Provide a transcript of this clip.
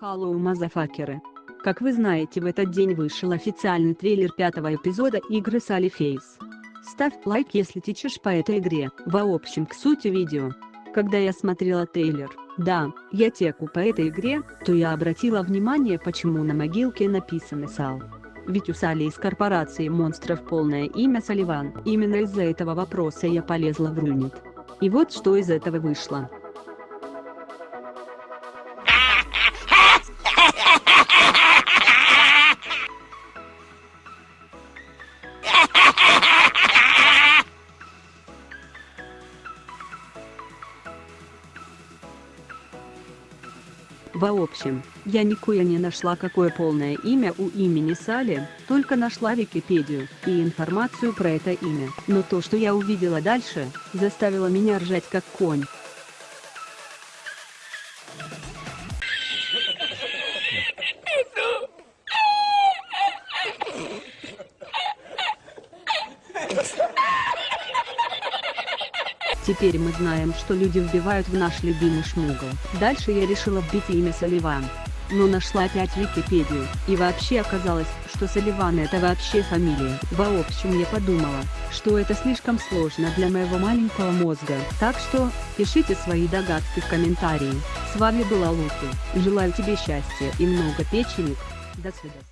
мазафакеры. Как вы знаете в этот день вышел официальный трейлер пятого эпизода игры Sally Face. Ставь лайк если течешь по этой игре. В общем к сути видео. Когда я смотрела трейлер, да, я теку по этой игре, то я обратила внимание почему на могилке написано Сал. Ведь у Сали из корпорации монстров полное имя Салливан. Именно из-за этого вопроса я полезла в Рунит. И вот что из этого вышло. В общем, я никуда не нашла какое полное имя у имени Сали, только нашла Википедию и информацию про это имя. Но то, что я увидела дальше, заставило меня ржать как конь. Теперь мы знаем, что люди вбивают в наш любимый шмугл. Дальше я решила вбить имя Салливан. Но нашла опять Википедию, и вообще оказалось, что Салливан это вообще фамилия. В общем я подумала, что это слишком сложно для моего маленького мозга. Так что, пишите свои догадки в комментарии. С вами была Луки. Желаю тебе счастья и много печенек. До свидания.